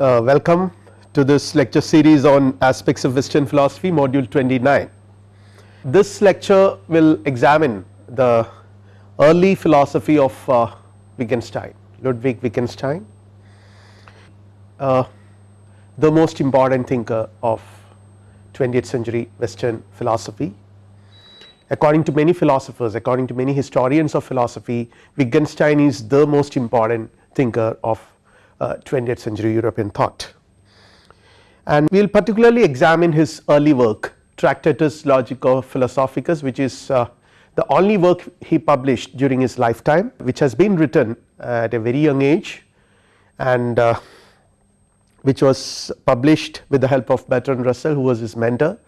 Uh, welcome to this lecture series on aspects of western philosophy module 29. This lecture will examine the early philosophy of uh, Wittgenstein Ludwig Wittgenstein uh, the most important thinker of 20th century western philosophy. According to many philosophers according to many historians of philosophy Wittgenstein is the most important thinker of uh, 20th century European thought. And we will particularly examine his early work Tractatus Logico Philosophicus which is uh, the only work he published during his lifetime which has been written at a very young age and uh, which was published with the help of Bertrand Russell who was his mentor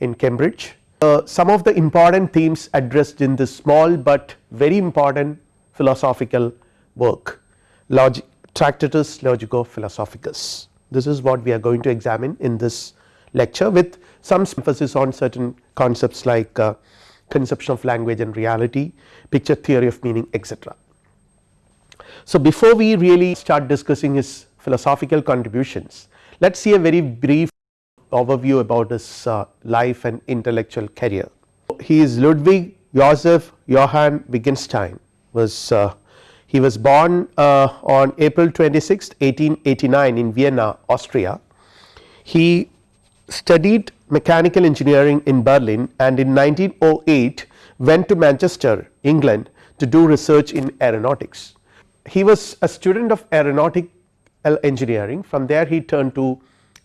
in Cambridge. Uh, some of the important themes addressed in this small but very important philosophical work Log Tractatus Logico Philosophicus. This is what we are going to examine in this lecture with some emphasis on certain concepts like uh, conception of language and reality, picture theory of meaning etc. So, before we really start discussing his philosophical contributions, let us see a very brief overview about his uh, life and intellectual career. He is Ludwig Joseph Johann Wittgenstein was uh, he was born uh, on April 26 1889 in Vienna Austria. He studied mechanical engineering in Berlin and in 1908 went to Manchester England to do research in aeronautics. He was a student of aeronautical engineering from there he turned to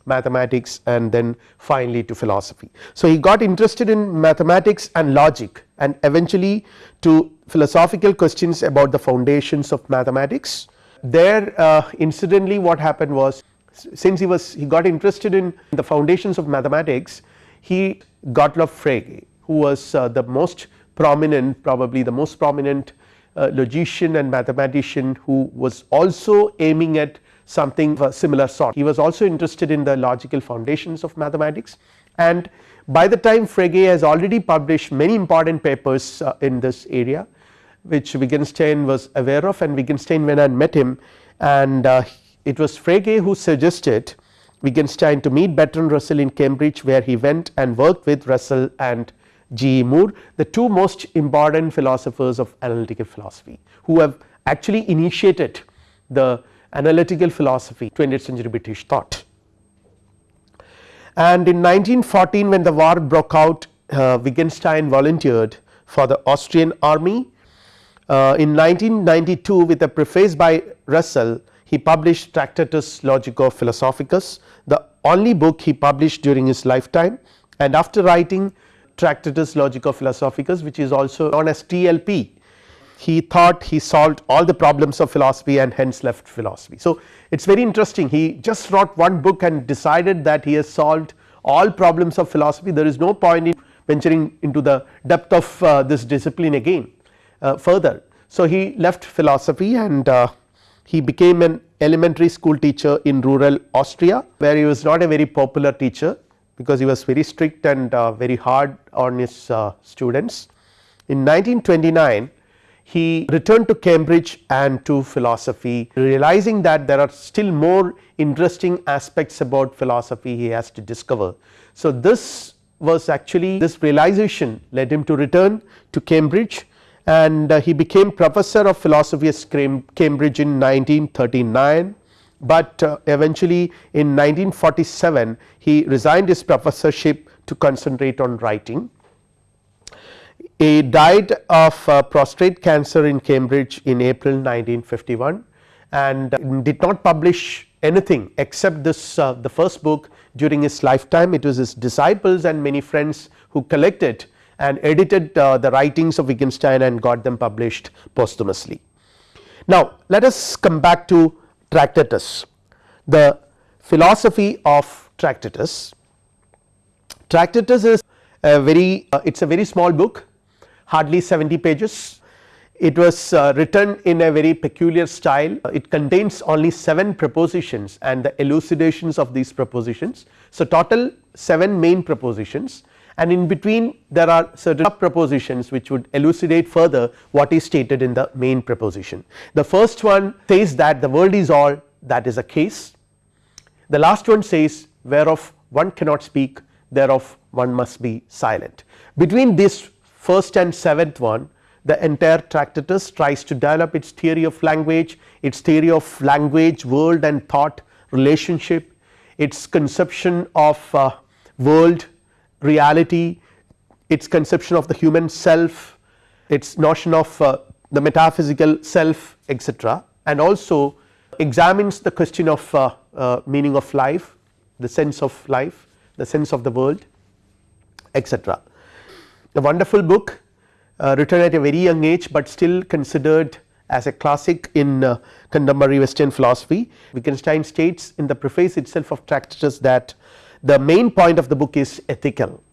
mathematics and then finally to philosophy. So, he got interested in mathematics and logic and eventually to philosophical questions about the foundations of mathematics. There uh, incidentally what happened was since he was he got interested in the foundations of mathematics he Gottlob Frege who was uh, the most prominent probably the most prominent uh, logician and mathematician who was also aiming at something of a similar sort. He was also interested in the logical foundations of mathematics and by the time Frege has already published many important papers uh, in this area which Wittgenstein was aware of and Wittgenstein went and met him and uh, it was Frege who suggested Wittgenstein to meet Bertrand Russell in Cambridge where he went and worked with Russell and G. E. Moore the two most important philosophers of analytical philosophy who have actually initiated the analytical philosophy 20th century British thought. And in 1914 when the war broke out uh, Wittgenstein volunteered for the Austrian army. Uh, in 1992 with a preface by Russell he published Tractatus Logico Philosophicus the only book he published during his lifetime. And after writing Tractatus Logico Philosophicus which is also known as TLP he thought he solved all the problems of philosophy and hence left philosophy. So, it is very interesting. He just wrote one book and decided that he has solved all problems of philosophy. There is no point in venturing into the depth of uh, this discipline again further. So, he left philosophy and uh, he became an elementary school teacher in rural Austria where he was not a very popular teacher because he was very strict and uh, very hard on his uh, students. In 1929 he returned to Cambridge and to philosophy realizing that there are still more interesting aspects about philosophy he has to discover. So, this was actually this realization led him to return to Cambridge and uh, he became professor of philosophy at Cambridge in 1939, but uh, eventually in 1947 he resigned his professorship to concentrate on writing. He died of uh, prostate cancer in Cambridge in April 1951 and did not publish anything except this uh, the first book during his lifetime. It was his disciples and many friends who collected and edited uh, the writings of Wittgenstein and got them published posthumously. Now let us come back to Tractatus the philosophy of Tractatus. Tractatus is a very uh, it is a very small book hardly 70 pages. It was uh, written in a very peculiar style it contains only 7 propositions and the elucidations of these propositions. So, total 7 main propositions and in between there are certain propositions which would elucidate further what is stated in the main proposition. The first one says that the world is all that is a case the last one says whereof one cannot speak thereof one must be silent. Between this first and seventh one the entire Tractatus tries to develop its theory of language, its theory of language world and thought relationship, its conception of uh, world reality, its conception of the human self, its notion of uh, the metaphysical self etc. and also examines the question of uh, uh, meaning of life, the sense of life, the sense of the world etc. A wonderful book uh, written at a very young age, but still considered as a classic in uh, contemporary western philosophy. Wittgenstein states in the preface itself of Tractatus that the main point of the book is ethical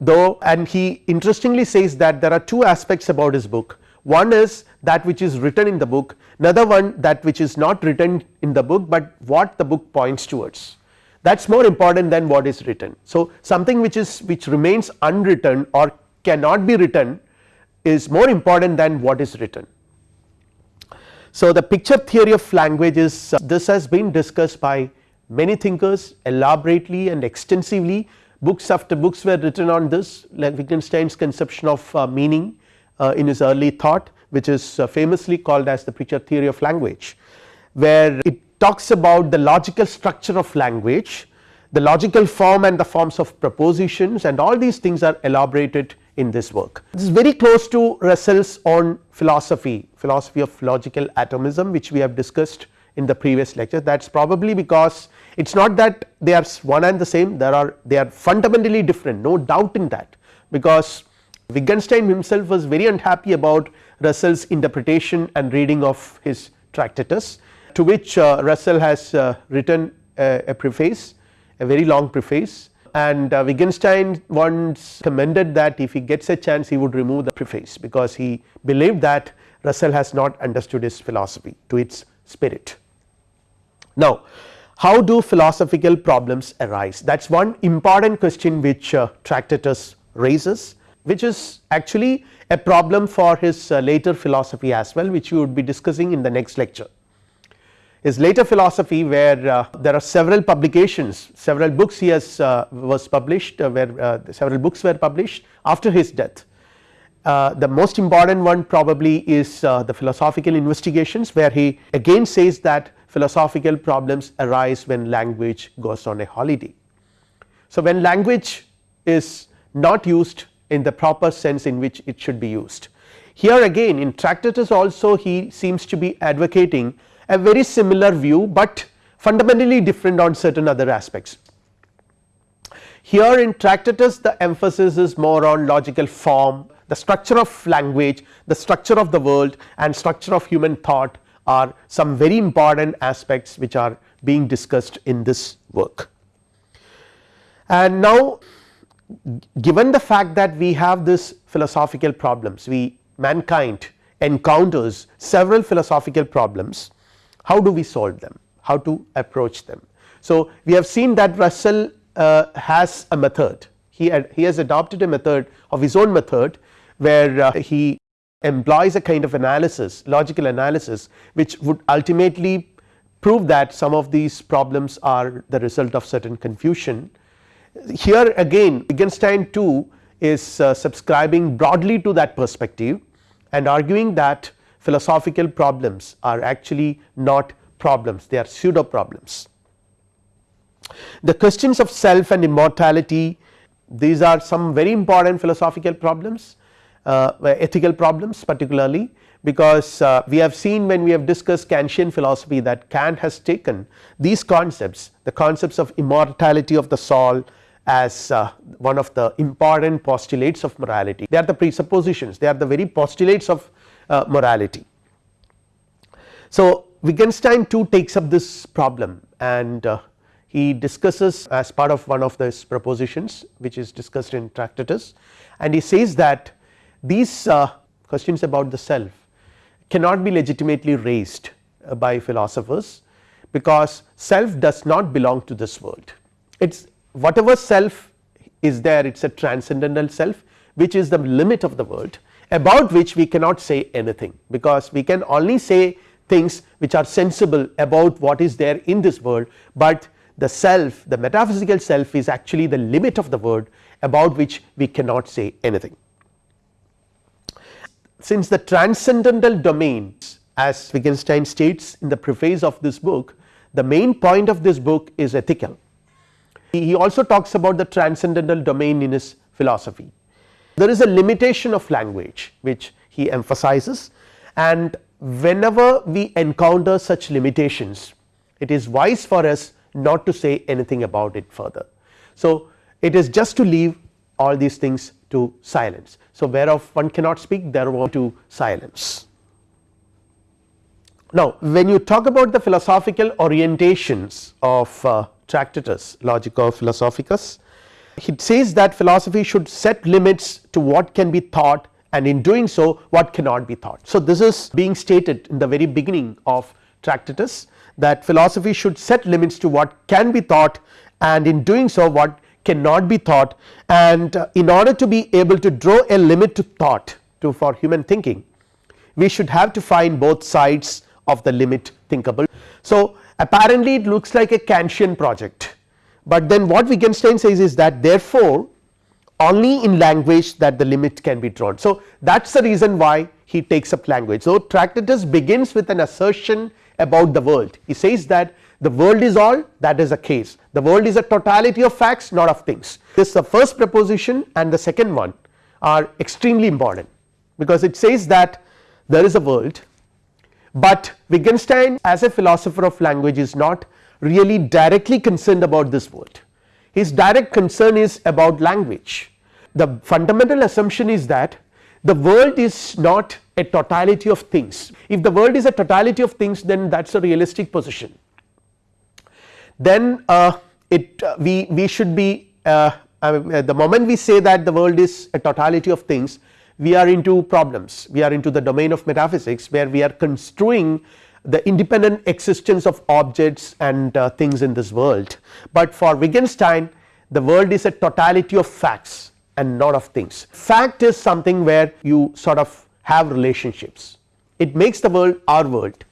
though and he interestingly says that there are two aspects about his book one is that which is written in the book another one that which is not written in the book, but what the book points towards that is more important than what is written. So, something which is which remains unwritten or cannot be written is more important than what is written. So, the picture theory of language is uh, this has been discussed by many thinkers elaborately and extensively books after books were written on this like Wittgenstein's conception of uh, meaning uh, in his early thought which is uh, famously called as the picture theory of language where it talks about the logical structure of language the logical form and the forms of propositions and all these things are elaborated in this work. This is very close to Russell's own philosophy, philosophy of logical atomism which we have discussed in the previous lecture that is probably because it is not that they are one and the same there are they are fundamentally different no doubt in that because Wittgenstein himself was very unhappy about Russell's interpretation and reading of his Tractatus to which uh, Russell has uh, written a, a preface a very long preface and uh, Wittgenstein once commended that if he gets a chance he would remove the preface because he believed that Russell has not understood his philosophy to its spirit. Now how do philosophical problems arise that is one important question which uh, Tractatus raises which is actually a problem for his uh, later philosophy as well which we would be discussing in the next lecture his later philosophy where uh, there are several publications several books he has uh, was published uh, where uh, several books were published after his death. The most important one probably is the philosophical investigations where he again says that philosophical problems arise when language goes on a holiday. So, when language is not used in the proper sense in which it should be used. Here again in Tractatus also he seems to be advocating a very similar view, but fundamentally different on certain other aspects. Here in Tractatus the emphasis is more on logical form, the structure of language, the structure of the world and structure of human thought are some very important aspects which are being discussed in this work. And now given the fact that we have this philosophical problems we mankind encounters several philosophical problems how do we solve them how to approach them. So, we have seen that Russell uh, has a method he had, he has adopted a method of his own method where uh, he employs a kind of analysis logical analysis which would ultimately prove that some of these problems are the result of certain confusion. Here again Wittgenstein too is uh, subscribing broadly to that perspective and arguing that philosophical problems are actually not problems they are pseudo problems. The questions of self and immortality these are some very important philosophical problems ethical problems particularly because uh, we have seen when we have discussed Kantian philosophy that Kant has taken these concepts the concepts of immortality of the soul as uh, one of the important postulates of morality they are the presuppositions they are the very postulates of uh, morality. So, Wittgenstein too takes up this problem and uh, he discusses as part of one of those propositions which is discussed in Tractatus and he says that these uh, questions about the self cannot be legitimately raised uh, by philosophers because self does not belong to this world it is whatever self is there it is a transcendental self which is the limit of the world about which we cannot say anything because we can only say things which are sensible about what is there in this world, but the self the metaphysical self is actually the limit of the world about which we cannot say anything. Since the transcendental domain as Wittgenstein states in the preface of this book the main point of this book is ethical. He also talks about the transcendental domain in his philosophy. There is a limitation of language which he emphasizes and whenever we encounter such limitations it is wise for us not to say anything about it further. So, it is just to leave all these things to silence. So, whereof one cannot speak thereof to silence. Now, when you talk about the philosophical orientations of uh, Tractatus Logico Philosophicus, it says that philosophy should set limits to what can be thought and in doing so what cannot be thought. So, this is being stated in the very beginning of Tractatus that philosophy should set limits to what can be thought and in doing so what cannot be thought and uh, in order to be able to draw a limit to thought to for human thinking we should have to find both sides of the limit thinkable. So, apparently it looks like a Kantian project, but then what Wittgenstein says is that therefore only in language that the limit can be drawn. So, that is the reason why he takes up language. So, Tractatus begins with an assertion about the world he says that the world is all that is a case. The world is a totality of facts not of things. This the first proposition and the second one are extremely important because it says that there is a world but Wittgenstein as a philosopher of language is not really directly concerned about this world. His direct concern is about language. The fundamental assumption is that the world is not a totality of things. If the world is a totality of things then that is a realistic position then uh, it uh, we we should be uh, the moment we say that the world is a totality of things we are into problems. We are into the domain of metaphysics where we are construing the independent existence of objects and uh, things in this world, but for Wittgenstein the world is a totality of facts and not of things. Fact is something where you sort of have relationships. It makes the world our world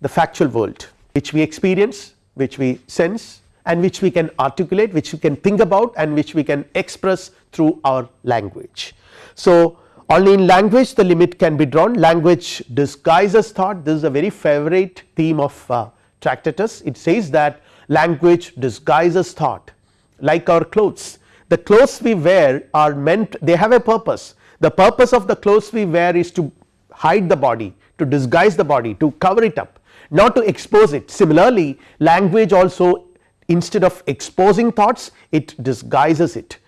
the factual world which we experience which we sense and which we can articulate which we can think about and which we can express through our language. So, only in language the limit can be drawn. Language disguises thought. This is a very favorite theme of uh, Tractatus. It says that language disguises thought. Like our clothes. The clothes we wear are meant they have a purpose. The purpose of the clothes we wear is to hide the body to disguise the body to cover it up not to expose it. Similarly language also instead of exposing thoughts it disguises it.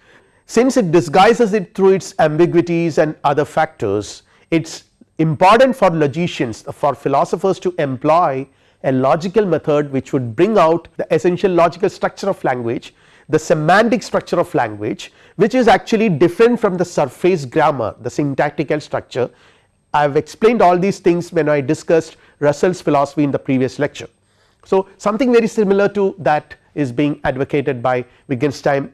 Since it disguises it through its ambiguities and other factors it is important for logicians for philosophers to employ a logical method which would bring out the essential logical structure of language the semantic structure of language which is actually different from the surface grammar the syntactical structure. I have explained all these things when I discussed Russell's philosophy in the previous lecture. So, something very similar to that is being advocated by Wittgenstein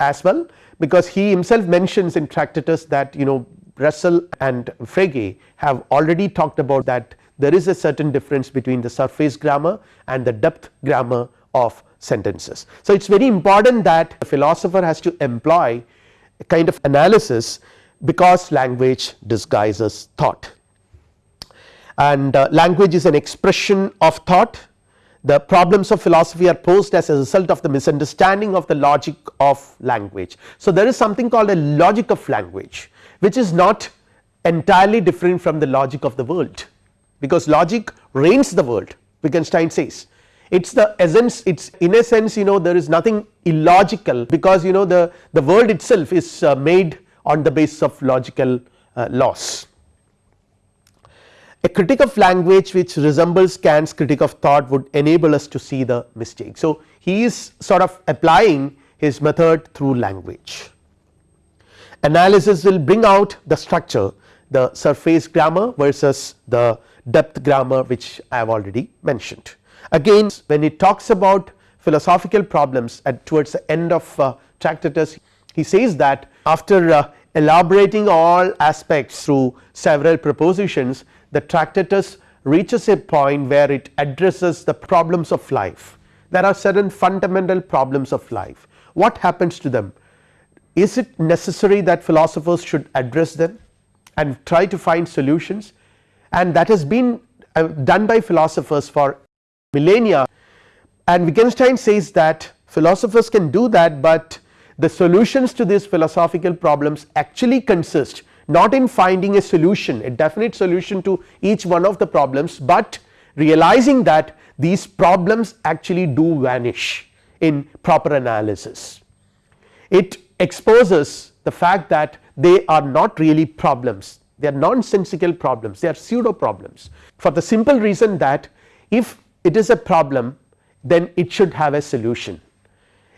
as well because he himself mentions in Tractatus that you know Russell and Frege have already talked about that there is a certain difference between the surface grammar and the depth grammar of sentences. So, it is very important that a philosopher has to employ a kind of analysis because language disguises thought and uh, language is an expression of thought the problems of philosophy are posed as a result of the misunderstanding of the logic of language. So, there is something called a logic of language which is not entirely different from the logic of the world because logic reigns the world Wittgenstein says it is the essence it is in a sense you know there is nothing illogical because you know the, the world itself is uh, made on the basis of logical uh, laws. A critic of language which resembles Kant's critic of thought would enable us to see the mistake. So, he is sort of applying his method through language. Analysis will bring out the structure the surface grammar versus the depth grammar which I have already mentioned. Again when he talks about philosophical problems at towards the end of uh, Tractatus he says that after uh, elaborating all aspects through several propositions the Tractatus reaches a point where it addresses the problems of life. There are certain fundamental problems of life. What happens to them? Is it necessary that philosophers should address them and try to find solutions? And that has been uh, done by philosophers for millennia. And Wittgenstein says that philosophers can do that, but the solutions to these philosophical problems actually consist not in finding a solution a definite solution to each one of the problems, but realizing that these problems actually do vanish in proper analysis. It exposes the fact that they are not really problems they are nonsensical problems they are pseudo problems for the simple reason that if it is a problem then it should have a solution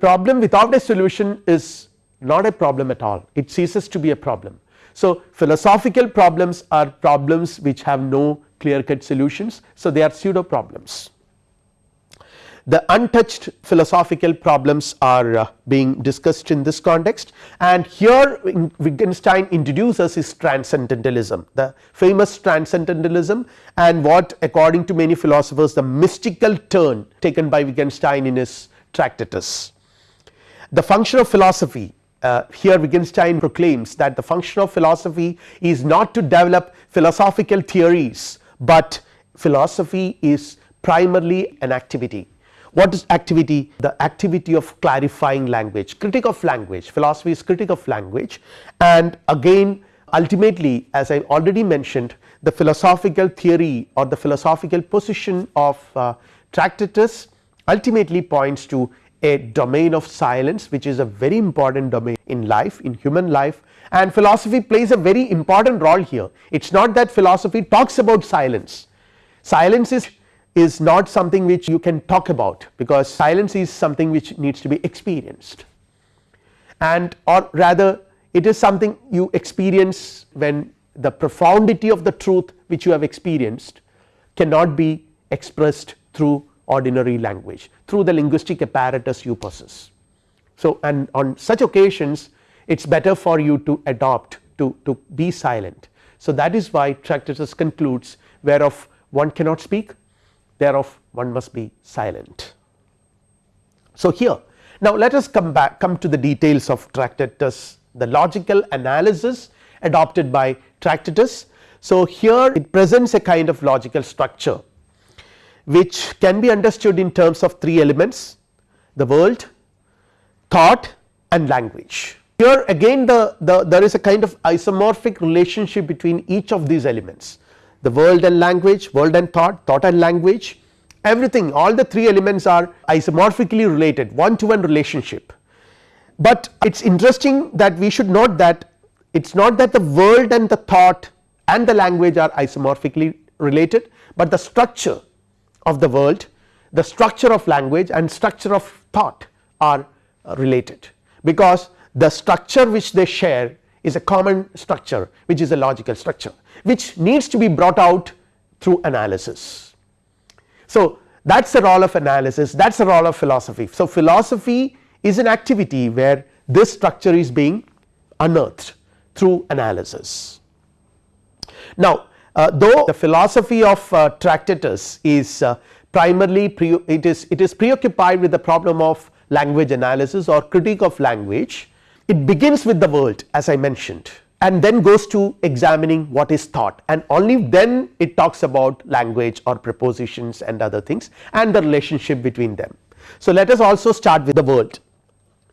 problem without a solution is not a problem at all it ceases to be a problem. So philosophical problems are problems which have no clear cut solutions. So they are pseudo problems the untouched philosophical problems are uh, being discussed in this context. And here Wittgenstein introduces his transcendentalism the famous transcendentalism. And what according to many philosophers the mystical turn taken by Wittgenstein in his Tractatus. The function of philosophy uh, here Wittgenstein proclaims that the function of philosophy is not to develop philosophical theories, but philosophy is primarily an activity. What is activity? The activity of clarifying language, critic of language, philosophy is critic of language. And again ultimately as I already mentioned the philosophical theory or the philosophical position of uh, Tractatus ultimately points to a domain of silence which is a very important domain in life in human life. And philosophy plays a very important role here. It is not that philosophy talks about silence. Silence is is not something which you can talk about because silence is something which needs to be experienced. And or rather it is something you experience when the profundity of the truth which you have experienced cannot be expressed through ordinary language through the linguistic apparatus you possess. So and on such occasions it is better for you to adopt to, to be silent. So that is why Tractatus concludes whereof one cannot speak thereof one must be silent. So here now let us come back come to the details of Tractatus the logical analysis adopted by Tractatus. So here it presents a kind of logical structure which can be understood in terms of three elements the world, thought and language. Here again the, the there is a kind of isomorphic relationship between each of these elements the world and language, world and thought, thought and language everything all the three elements are isomorphically related one to one relationship. But it is interesting that we should note that it is not that the world and the thought and the language are isomorphically related, but the structure of the world the structure of language and structure of thought are uh, related because the structure which they share is a common structure which is a logical structure which needs to be brought out through analysis. So that is the role of analysis that is the role of philosophy. So philosophy is an activity where this structure is being unearthed through analysis. Now uh, though the philosophy of uh, Tractatus is uh, primarily it is it is preoccupied with the problem of language analysis or critique of language it begins with the world as I mentioned and then goes to examining what is thought and only then it talks about language or prepositions and other things and the relationship between them. So let us also start with the world.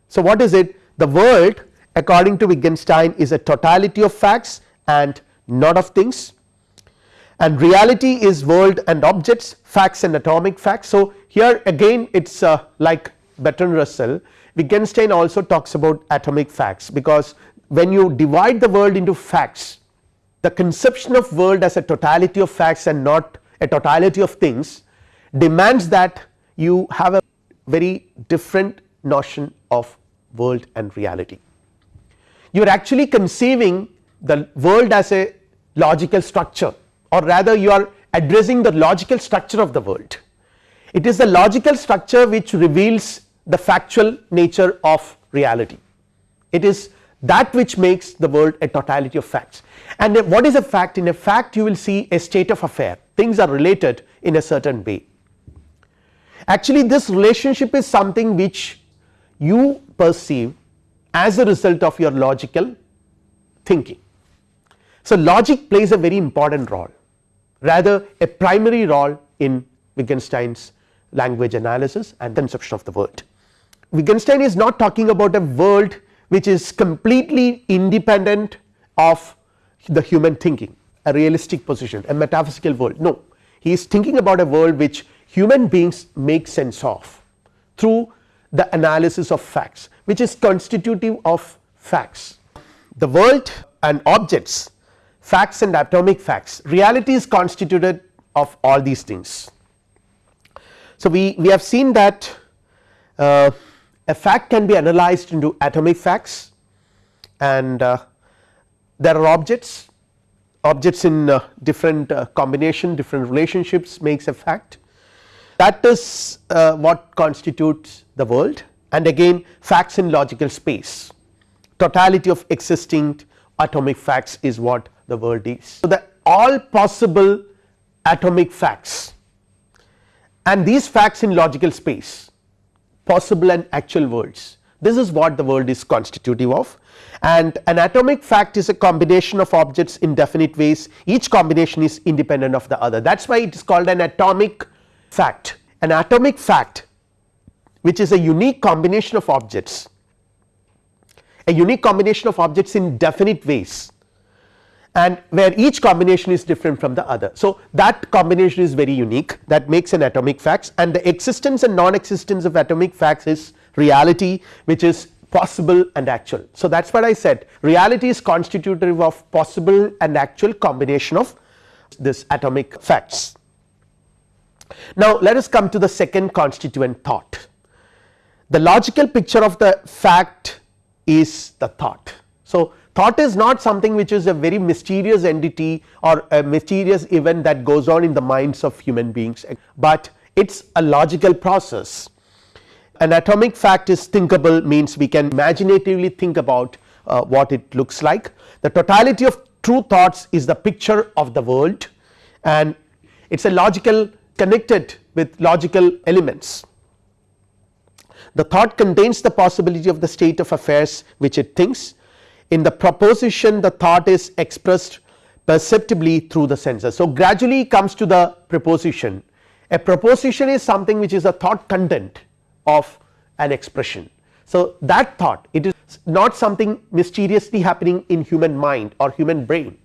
So what is it the world according to Wittgenstein is a totality of facts and not of things and reality is world and objects facts and atomic facts. So here again it is uh, like Bertrand Russell Wittgenstein also talks about atomic facts because when you divide the world into facts the conception of world as a totality of facts and not a totality of things demands that you have a very different notion of world and reality. You are actually conceiving the world as a logical structure or rather you are addressing the logical structure of the world. It is the logical structure which reveals the factual nature of reality. It is that which makes the world a totality of facts and what is a fact in a fact you will see a state of affair things are related in a certain way. actually this relationship is something which you perceive as a result of your logical thinking. So, logic plays a very important role rather a primary role in Wittgenstein's language analysis and conception of the world. Wittgenstein is not talking about a world which is completely independent of the human thinking a realistic position a metaphysical world no he is thinking about a world which human beings make sense of through the analysis of facts which is constitutive of facts. The world and objects facts and atomic facts. Reality is constituted of all these things. So, we, we have seen that uh, a fact can be analyzed into atomic facts and uh, there are objects. Objects in uh, different uh, combination different relationships makes a fact. That is uh, what constitutes the world. And again facts in logical space. Totality of existing atomic facts is what the world is. So, the all possible atomic facts. And these facts in logical space possible and actual worlds this is what the world is constitutive of. And an atomic fact is a combination of objects in definite ways. Each combination is independent of the other. That is why it is called an atomic fact. An atomic fact which is a unique combination of objects a unique combination of objects in definite ways and where each combination is different from the other. So, that combination is very unique that makes an atomic facts and the existence and non existence of atomic facts is reality which is possible and actual. So, that is what I said reality is constitutive of possible and actual combination of this atomic facts. Now, let us come to the second constituent thought the logical picture of the fact is the thought. So, thought is not something which is a very mysterious entity or a mysterious event that goes on in the minds of human beings, but it is a logical process an atomic fact is thinkable means we can imaginatively think about uh, what it looks like. The totality of true thoughts is the picture of the world and it is a logical connected with logical elements. The thought contains the possibility of the state of affairs which it thinks in the proposition the thought is expressed perceptibly through the senses. So, gradually comes to the proposition a proposition is something which is a thought content of an expression. So, that thought it is not something mysteriously happening in human mind or human brain,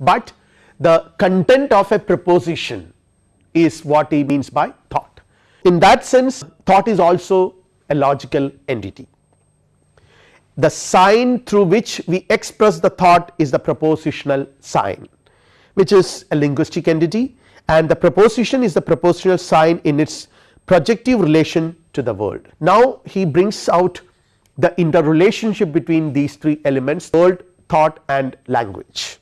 but the content of a proposition is what he means by thought. In that sense thought is also a logical entity. The sign through which we express the thought is the propositional sign which is a linguistic entity and the proposition is the propositional sign in its projective relation to the world. Now, he brings out the interrelationship between these three elements world, thought and language.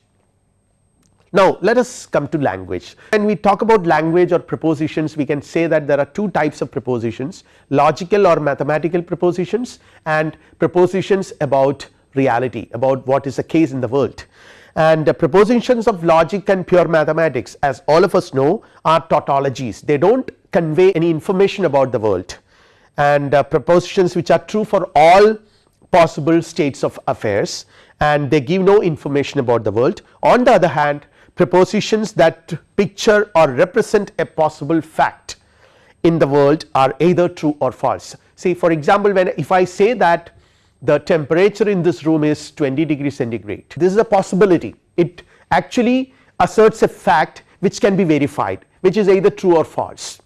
Now, let us come to language. When we talk about language or propositions we can say that there are two types of propositions logical or mathematical propositions and propositions about reality about what is the case in the world. And the propositions of logic and pure mathematics as all of us know are tautologies. They do not convey any information about the world. And uh, propositions which are true for all possible states of affairs and they give no information about the world. On the other hand propositions that picture or represent a possible fact in the world are either true or false. See for example, when if I say that the temperature in this room is 20 degree centigrade this is a possibility. It actually asserts a fact which can be verified which is either true or false.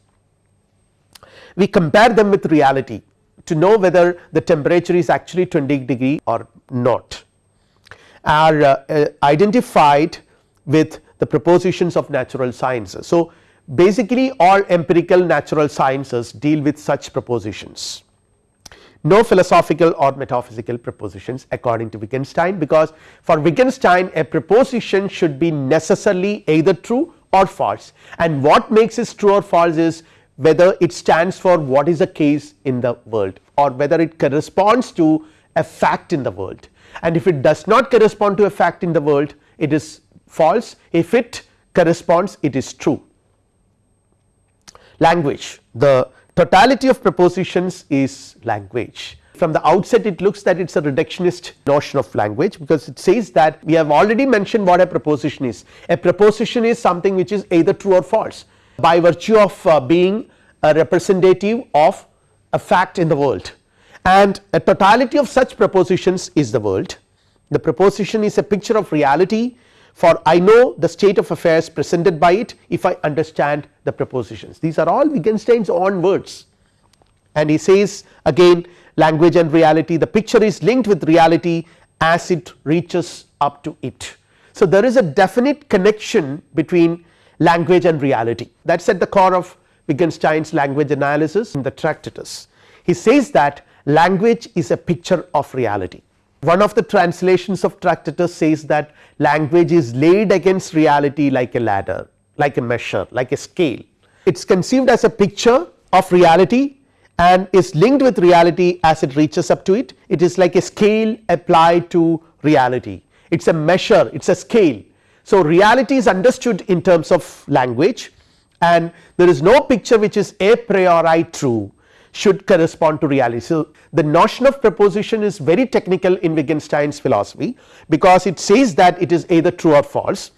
We compare them with reality to know whether the temperature is actually 20 degree or not. Are uh, uh, identified with the propositions of natural sciences. So, basically all empirical natural sciences deal with such propositions. No philosophical or metaphysical propositions according to Wittgenstein because for Wittgenstein a proposition should be necessarily either true or false. And what makes it true or false is whether it stands for what is the case in the world or whether it corresponds to a fact in the world. And if it does not correspond to a fact in the world it is false if it corresponds it is true. Language the totality of prepositions is language. From the outset it looks that it is a reductionist notion of language because it says that we have already mentioned what a preposition is. A preposition is something which is either true or false by virtue of uh, being a representative of a fact in the world and a totality of such prepositions is the world. The preposition is a picture of reality for I know the state of affairs presented by it if I understand the propositions these are all Wittgenstein's own words and he says again language and reality the picture is linked with reality as it reaches up to it. So, there is a definite connection between language and reality that is at the core of Wittgenstein's language analysis in the Tractatus. He says that language is a picture of reality. One of the translations of Tractatus says that language is laid against reality like a ladder, like a measure, like a scale. It is conceived as a picture of reality and is linked with reality as it reaches up to it. It is like a scale applied to reality, it is a measure, it is a scale. So, reality is understood in terms of language and there is no picture which is a priori true should correspond to reality. So, the notion of proposition is very technical in Wittgenstein's philosophy because it says that it is either true or false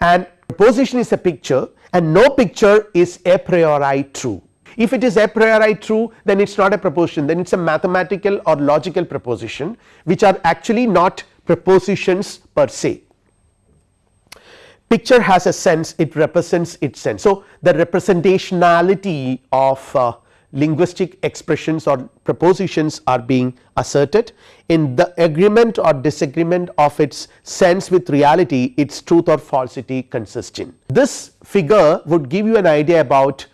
and proposition is a picture and no picture is a priori true. If it is a priori true then it is not a proposition then it is a mathematical or logical proposition which are actually not propositions per se. Picture has a sense it represents its sense. So, the representationality of uh, linguistic expressions or propositions are being asserted in the agreement or disagreement of its sense with reality its truth or falsity consists in. This figure would give you an idea about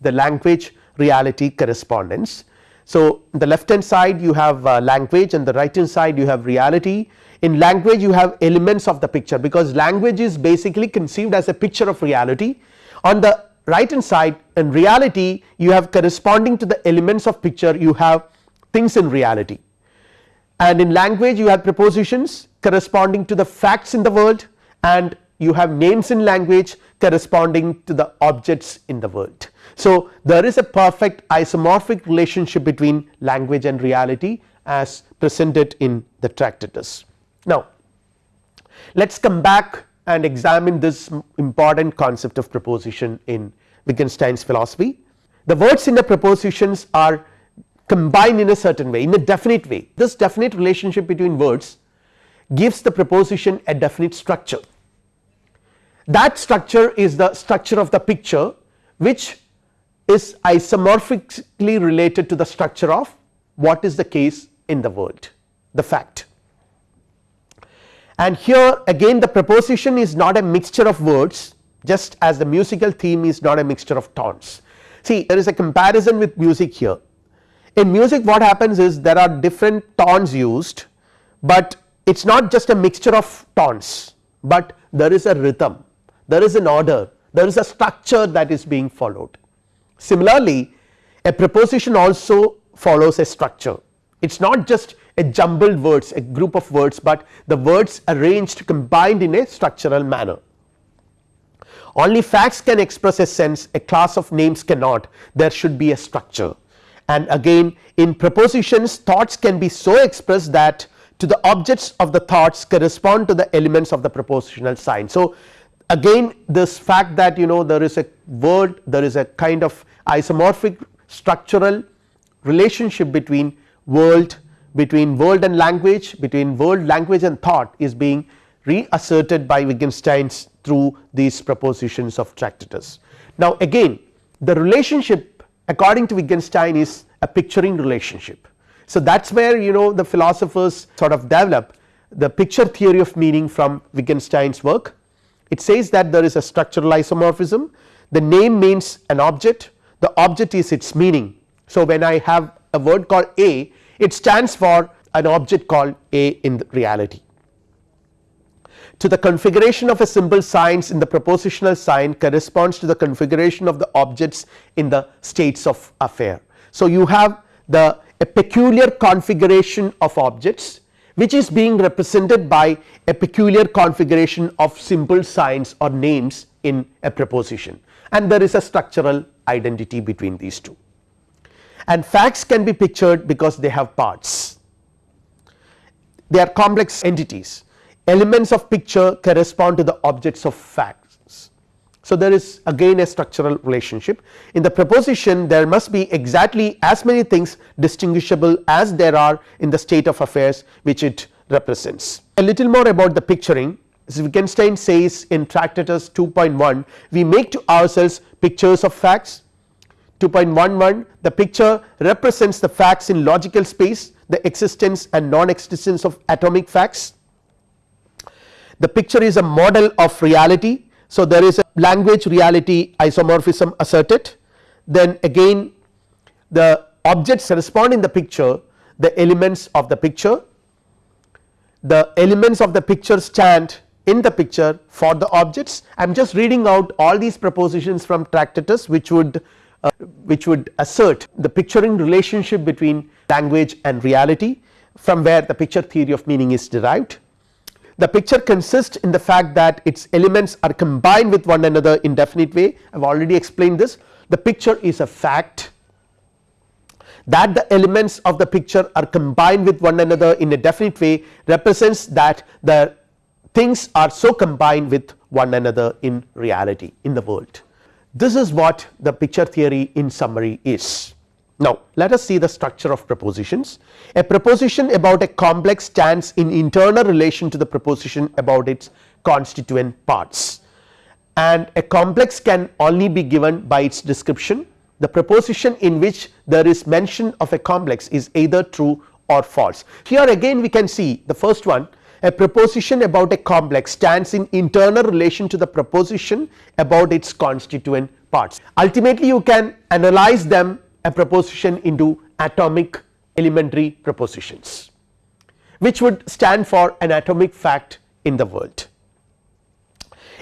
the language reality correspondence. So, the left hand side you have uh, language and the right hand side you have reality in language you have elements of the picture because language is basically conceived as a picture of reality on the right hand side in reality you have corresponding to the elements of picture you have things in reality and in language you have prepositions corresponding to the facts in the world and you have names in language corresponding to the objects in the world. So, there is a perfect isomorphic relationship between language and reality as presented in the Tractatus. Now, let us come back and examine this important concept of proposition in Wittgenstein's philosophy. The words in the propositions are combined in a certain way in a definite way this definite relationship between words gives the proposition a definite structure. That structure is the structure of the picture which is isomorphically related to the structure of what is the case in the world the fact and here again the preposition is not a mixture of words just as the musical theme is not a mixture of tones. See there is a comparison with music here in music what happens is there are different tones used but it is not just a mixture of tones but there is a rhythm there is an order there is a structure that is being followed. Similarly a preposition also follows a structure it is not just a jumbled words a group of words, but the words arranged combined in a structural manner. Only facts can express a sense a class of names cannot there should be a structure and again in propositions thoughts can be so expressed that to the objects of the thoughts correspond to the elements of the propositional sign. So, again this fact that you know there is a word there is a kind of isomorphic structural relationship between world between world and language between world language and thought is being reasserted by Wittgenstein's through these propositions of Tractatus. Now again the relationship according to Wittgenstein is a picturing relationship. So that is where you know the philosophers sort of develop the picture theory of meaning from Wittgenstein's work. It says that there is a structural isomorphism the name means an object the object is its meaning. So when I have a word called A it stands for an object called A in reality. To the configuration of a symbol signs in the propositional sign corresponds to the configuration of the objects in the states of affair. So, you have the a peculiar configuration of objects which is being represented by a peculiar configuration of simple signs or names in a proposition and there is a structural identity between these two. And facts can be pictured because they have parts. They are complex entities. Elements of picture correspond to the objects of facts. So, there is again a structural relationship. In the proposition there must be exactly as many things distinguishable as there are in the state of affairs which it represents. A little more about the picturing. As Wittgenstein says in Tractatus 2.1 we make to ourselves pictures of facts 2.11 the picture represents the facts in logical space the existence and non existence of atomic facts. The picture is a model of reality. So, there is a language reality isomorphism asserted. Then again the objects correspond in the picture the elements of the picture. The elements of the picture stand in the picture for the objects. I am just reading out all these propositions from Tractatus which would uh, which would assert the picturing relationship between language and reality from where the picture theory of meaning is derived. The picture consists in the fact that its elements are combined with one another in definite way. I have already explained this. The picture is a fact that the elements of the picture are combined with one another in a definite way represents that the things are so combined with one another in reality in the world. This is what the picture theory in summary is. Now, let us see the structure of propositions. A proposition about a complex stands in internal relation to the proposition about its constituent parts and a complex can only be given by its description. The proposition in which there is mention of a complex is either true or false. Here again we can see the first one a proposition about a complex stands in internal relation to the proposition about its constituent parts. Ultimately you can analyze them a proposition into atomic elementary propositions which would stand for an atomic fact in the world.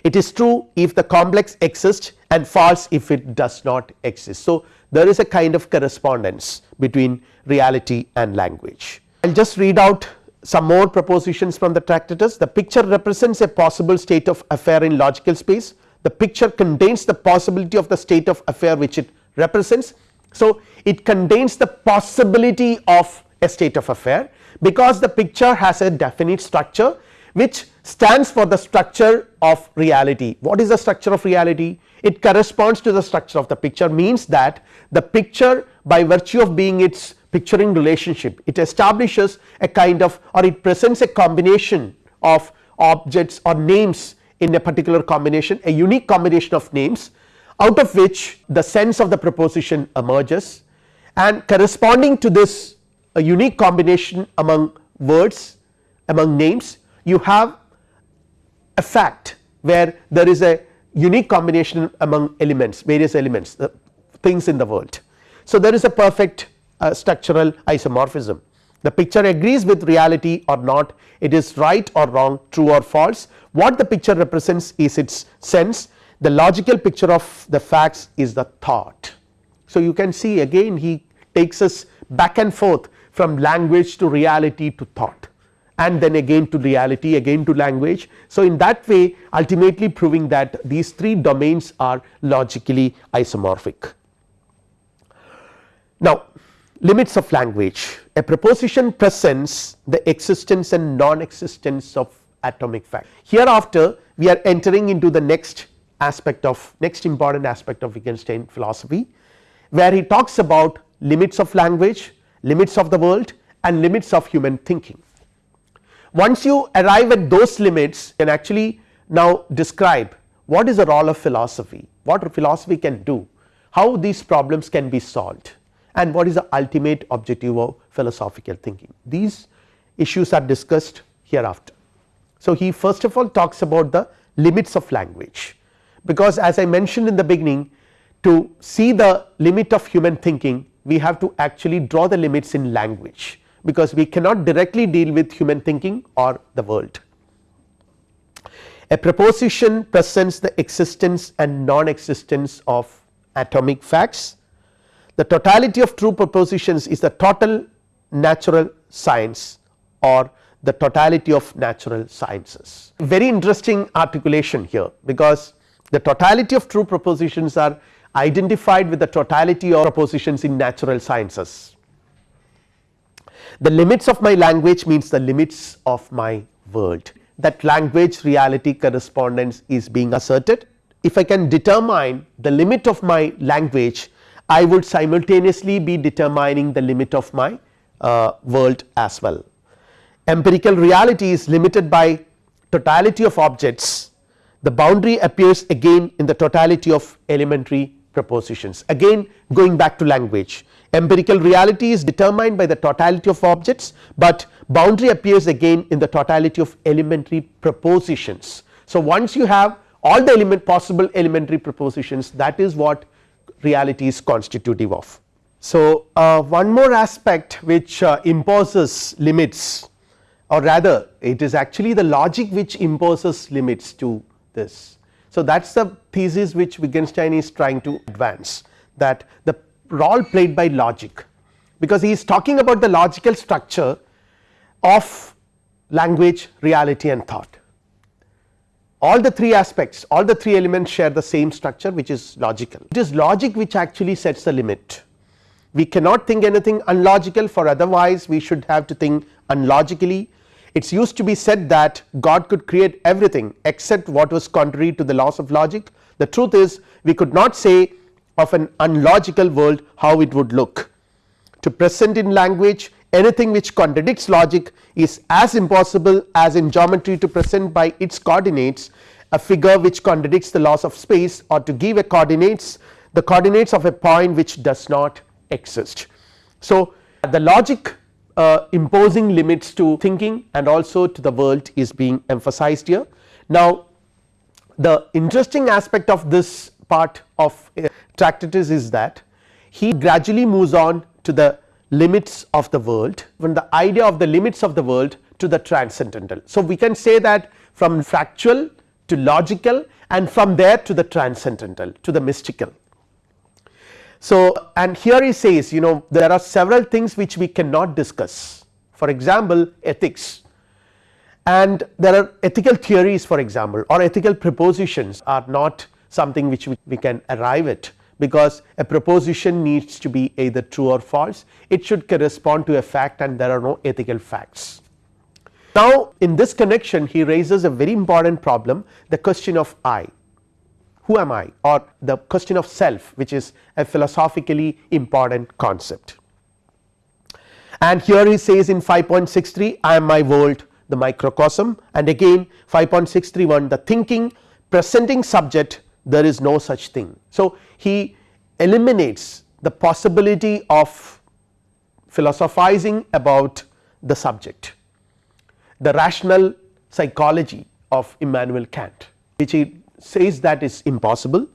It is true if the complex exists and false if it does not exist. So, there is a kind of correspondence between reality and language. I will just read out some more propositions from the Tractatus. The picture represents a possible state of affair in logical space. The picture contains the possibility of the state of affair which it represents so, it contains the possibility of a state of affair because the picture has a definite structure which stands for the structure of reality. What is the structure of reality? It corresponds to the structure of the picture means that the picture by virtue of being its picturing relationship it establishes a kind of or it presents a combination of objects or names in a particular combination a unique combination of names out of which the sense of the proposition emerges and corresponding to this a unique combination among words among names you have a fact where there is a unique combination among elements various elements the things in the world. So, there is a perfect uh, structural isomorphism the picture agrees with reality or not it is right or wrong true or false what the picture represents is its sense the logical picture of the facts is the thought. So, you can see again he takes us back and forth from language to reality to thought and then again to reality again to language. So, in that way ultimately proving that these three domains are logically isomorphic. Now, limits of language a proposition presents the existence and non existence of atomic fact. Hereafter we are entering into the next aspect of next important aspect of Wittgenstein philosophy where he talks about limits of language, limits of the world and limits of human thinking. Once you arrive at those limits can actually now describe what is the role of philosophy, what philosophy can do, how these problems can be solved and what is the ultimate objective of philosophical thinking. These issues are discussed hereafter. So, he first of all talks about the limits of language because as I mentioned in the beginning to see the limit of human thinking we have to actually draw the limits in language because we cannot directly deal with human thinking or the world. A proposition presents the existence and non existence of atomic facts. The totality of true propositions is the total natural science or the totality of natural sciences. Very interesting articulation here because the totality of true propositions are identified with the totality of propositions in natural sciences. The limits of my language means the limits of my world that language reality correspondence is being asserted. If I can determine the limit of my language I would simultaneously be determining the limit of my uh, world as well. Empirical reality is limited by totality of objects the boundary appears again in the totality of elementary propositions again going back to language empirical reality is determined by the totality of objects, but boundary appears again in the totality of elementary propositions. So, once you have all the element possible elementary propositions that is what reality is constitutive of. So, uh, one more aspect which uh, imposes limits or rather it is actually the logic which imposes limits to this. So, that is the thesis which Wittgenstein is trying to advance that the role played by logic because he is talking about the logical structure of language, reality and thought. All the three aspects, all the three elements share the same structure which is logical. It is logic which actually sets the limit. We cannot think anything unlogical for otherwise we should have to think unlogically. It is used to be said that God could create everything except what was contrary to the laws of logic. The truth is we could not say of an unlogical world how it would look. To present in language anything which contradicts logic is as impossible as in geometry to present by its coordinates a figure which contradicts the laws of space or to give a coordinates the coordinates of a point which does not exist. So, the logic uh, imposing limits to thinking and also to the world is being emphasized here. Now, the interesting aspect of this part of Tractatus is that he gradually moves on to the limits of the world from the idea of the limits of the world to the transcendental. So, we can say that from factual to logical and from there to the transcendental to the mystical. So, and here he says you know there are several things which we cannot discuss for example ethics and there are ethical theories for example or ethical propositions are not something which we, we can arrive at because a proposition needs to be either true or false it should correspond to a fact and there are no ethical facts. Now in this connection he raises a very important problem the question of I who am I or the question of self which is a philosophically important concept. And here he says in 5.63 I am my world the microcosm and again 5.631 the thinking presenting subject there is no such thing. So, he eliminates the possibility of philosophizing about the subject the rational psychology of Immanuel Kant which he says that is impossible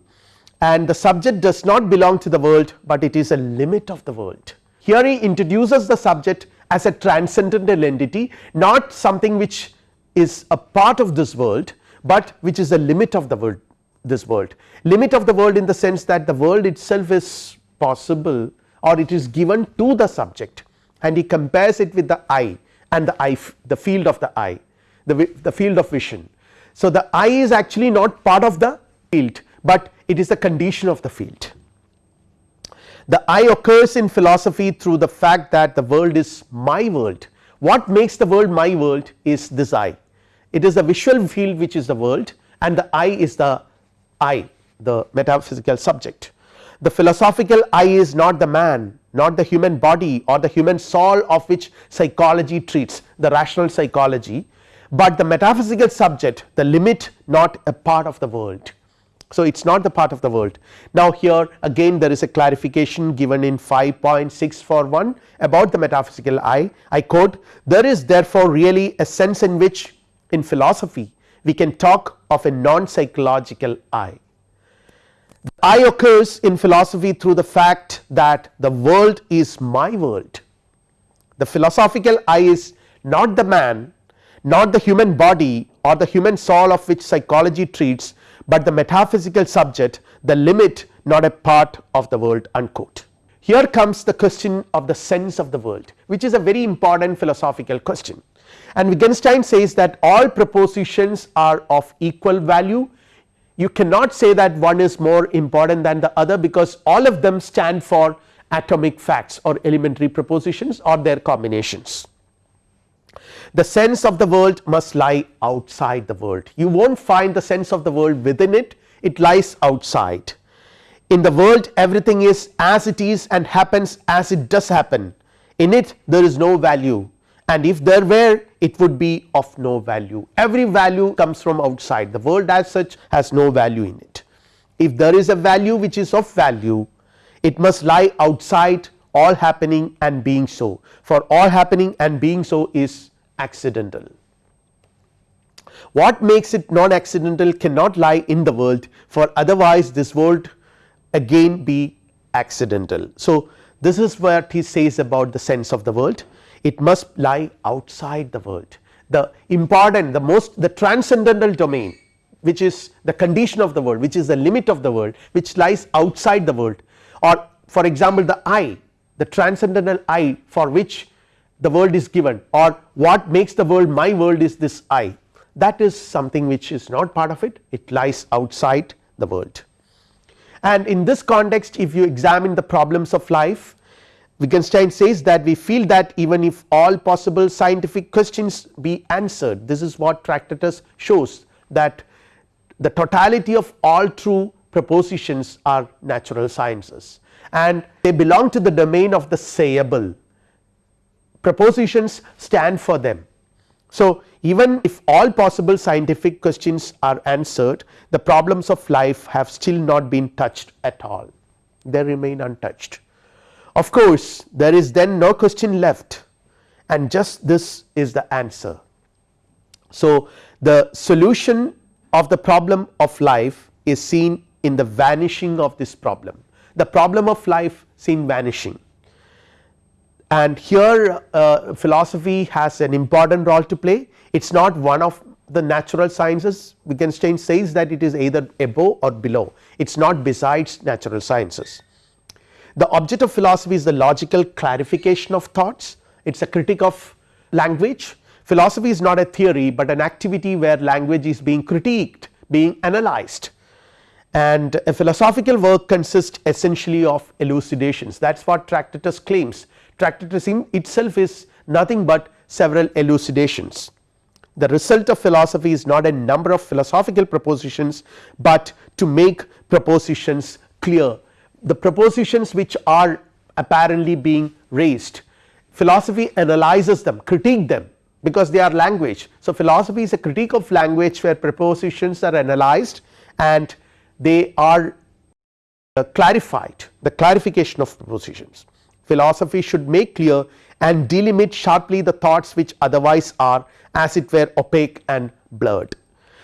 and the subject does not belong to the world, but it is a limit of the world. Here he introduces the subject as a transcendental entity not something which is a part of this world, but which is a limit of the world this world limit of the world in the sense that the world itself is possible or it is given to the subject and he compares it with the eye and the eye the field of the eye the, the field of vision. So, the eye is actually not part of the field, but it is the condition of the field. The eye occurs in philosophy through the fact that the world is my world what makes the world my world is this eye it is the visual field which is the world and the eye is the I the metaphysical subject. The philosophical I is not the man not the human body or the human soul of which psychology treats the rational psychology, but the metaphysical subject the limit not a part of the world. So, it is not the part of the world. Now, here again there is a clarification given in 5.641 about the metaphysical I, I quote there is therefore really a sense in which in philosophy we can talk of a non psychological I. The I occurs in philosophy through the fact that the world is my world. The philosophical I is not the man, not the human body or the human soul of which psychology treats, but the metaphysical subject the limit not a part of the world unquote. Here comes the question of the sense of the world which is a very important philosophical question and Wittgenstein says that all propositions are of equal value. You cannot say that one is more important than the other because all of them stand for atomic facts or elementary propositions or their combinations. The sense of the world must lie outside the world. You will not find the sense of the world within it. It lies outside. In the world everything is as it is and happens as it does happen. In it there is no value and if there were it would be of no value every value comes from outside the world as such has no value in it. If there is a value which is of value it must lie outside all happening and being so for all happening and being so is accidental. What makes it non accidental cannot lie in the world for otherwise this world again be accidental. So, this is what he says about the sense of the world it must lie outside the world. The important the most the transcendental domain which is the condition of the world which is the limit of the world which lies outside the world. Or for example the I the transcendental I for which the world is given or what makes the world my world is this I that is something which is not part of it. It lies outside the world. And in this context if you examine the problems of life Wittgenstein says that we feel that even if all possible scientific questions be answered this is what Tractatus shows that the totality of all true propositions are natural sciences and they belong to the domain of the sayable propositions stand for them. So, even if all possible scientific questions are answered the problems of life have still not been touched at all they remain untouched. Of course, there is then no question left. And just this is the answer. So, the solution of the problem of life is seen in the vanishing of this problem. The problem of life seen vanishing. And here uh, philosophy has an important role to play. It is not one of the natural sciences. Wittgenstein says that it is either above or below. It is not besides natural sciences. The object of philosophy is the logical clarification of thoughts. It is a critique of language. Philosophy is not a theory, but an activity where language is being critiqued being analyzed. And a philosophical work consists essentially of elucidations. That is what Tractatus claims. Tractatus itself is nothing but several elucidations. The result of philosophy is not a number of philosophical propositions, but to make propositions clear the propositions which are apparently being raised philosophy analyzes them critique them because they are language. So, philosophy is a critique of language where propositions are analyzed and they are uh, clarified the clarification of propositions. Philosophy should make clear and delimit sharply the thoughts which otherwise are as it were opaque and blurred.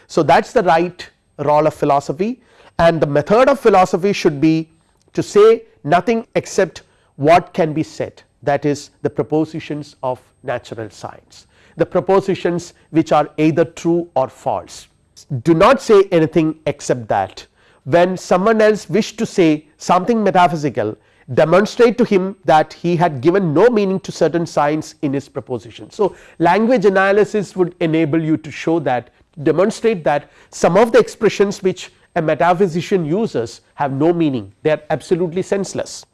So, that is the right role of philosophy and the method of philosophy should be to say nothing except what can be said. That is the propositions of natural science. The propositions which are either true or false. Do not say anything except that when someone else wish to say something metaphysical demonstrate to him that he had given no meaning to certain signs in his proposition. So, language analysis would enable you to show that demonstrate that some of the expressions which a metaphysician uses have no meaning they are absolutely senseless.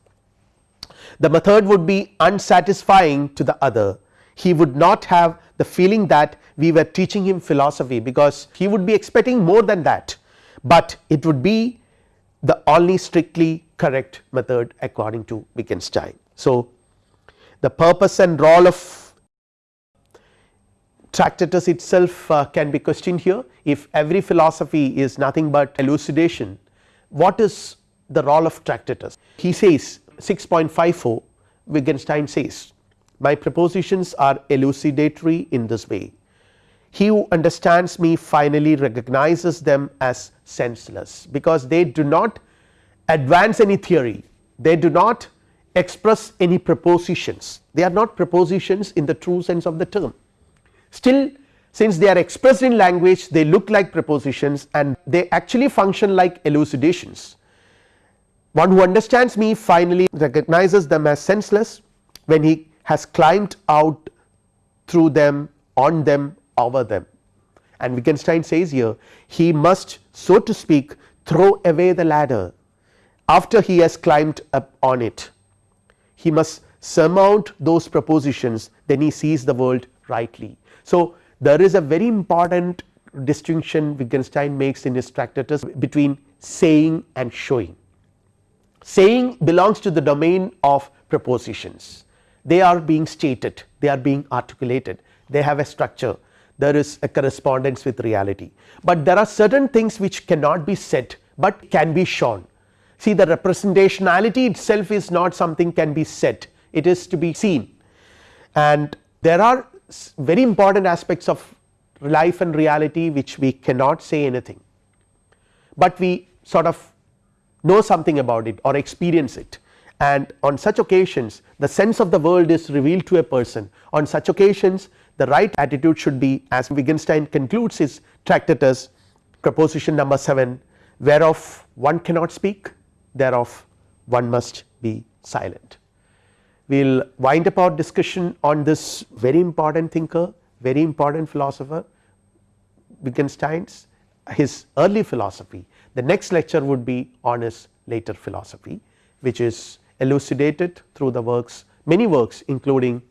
The method would be unsatisfying to the other he would not have the feeling that we were teaching him philosophy because he would be expecting more than that, but it would be the only strictly correct method according to Wittgenstein. So, the purpose and role of Tractatus itself uh, can be questioned here. If every philosophy is nothing but elucidation what is the role of Tractatus? He says 6.54 Wittgenstein says my propositions are elucidatory in this way. He who understands me finally recognizes them as senseless because they do not advance any theory. They do not express any propositions. They are not propositions in the true sense of the term still since they are expressed in language they look like prepositions and they actually function like elucidations. One who understands me finally recognizes them as senseless when he has climbed out through them on them over them and Wittgenstein says here he must so to speak throw away the ladder after he has climbed up on it he must surmount those propositions then he sees the world rightly. So, there is a very important distinction Wittgenstein makes in his tractatus between saying and showing. Saying belongs to the domain of propositions they are being stated. They are being articulated. They have a structure. There is a correspondence with reality, but there are certain things which cannot be said, but can be shown. See the representationality itself is not something can be said. It is to be seen. And there are very important aspects of life and reality which we cannot say anything, but we sort of know something about it or experience it. And on such occasions the sense of the world is revealed to a person. On such occasions the right attitude should be as Wittgenstein concludes his tractatus proposition number 7 whereof one cannot speak thereof one must be silent. We will wind up our discussion on this very important thinker very important philosopher Wittgenstein's his early philosophy the next lecture would be on his later philosophy which is elucidated through the works many works including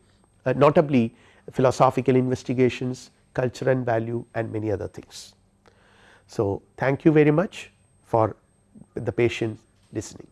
uh, notably philosophical investigations, culture and value and many other things. So, thank you very much for the patient listening.